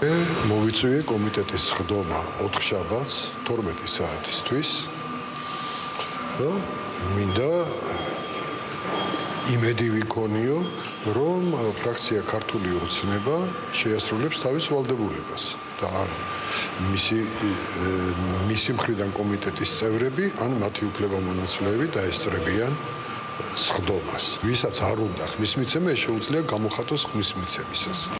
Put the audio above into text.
მე მოვიწვიე კომიტეტის ხდომა 4 შაბათს 12 საათისთვის. და მინდა იმედი ვიქონიო, რომ ფრაქცია ქართული ოცნება შეასრულებს თავის ვალდებულებას და ან მისი მისი მხრიდან კომიტეტის წევრები, ან მათი უფლებამონაცვლეები დაესწრებიან სხდომას. ვისაც არ უნდა ხმის მიცემა, შეუძლია გამოხატოს ხმის მიცემისას.